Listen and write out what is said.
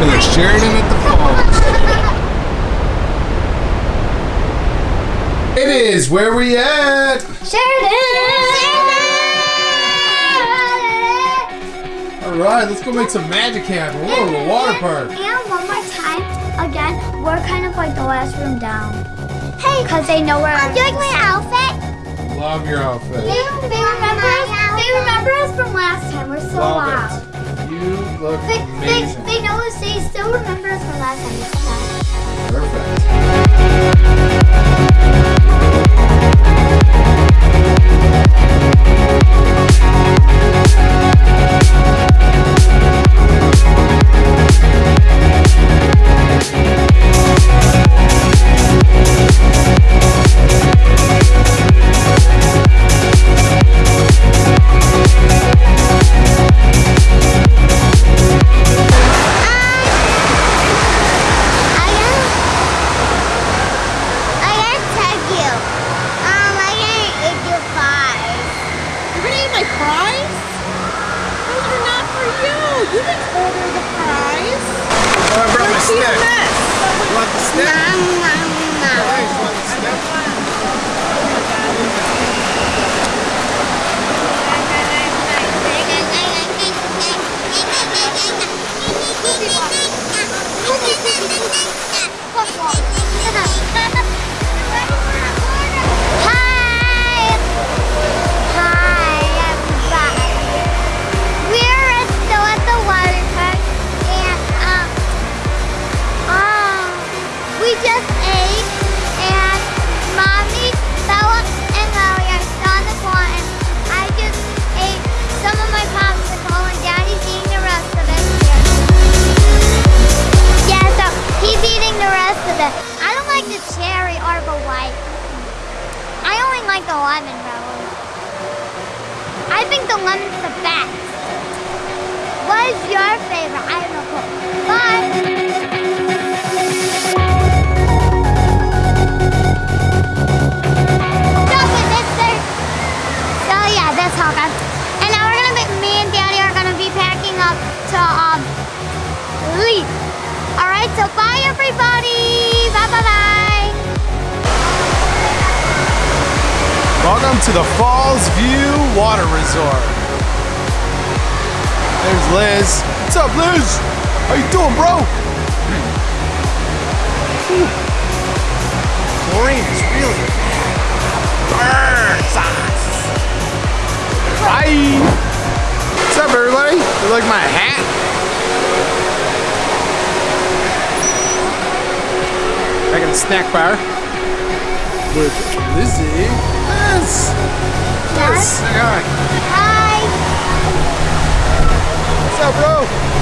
going to the Sheraton at the Falls. It is. Where we at? Sheraton! All right, let's go make some magic happen. We're going to a water park. And one more time, again, we're kind of like the last room down. Hey, because they know where I'm doing my outfit. Love your outfit. They, they remember us. They remember us from last time. We're so Love loud. it. Look They, they, they know us. They still remember us from last time. You. Didn't order the fries. Oh, I brought my stick. You want the? Nom, nom, nom. Guys, you want the stick? The lemon's the best. What is your favorite? I don't know. Bye. Welcome to the Falls View Water Resort. There's Liz. What's up, Liz? How you doing, bro? Whew. Chlorine is really burns us. Bye. What's up, everybody? You like my hat? Back in the snack bar with Lizzie. Liz. Liz, say hi. Hi. What's up, bro?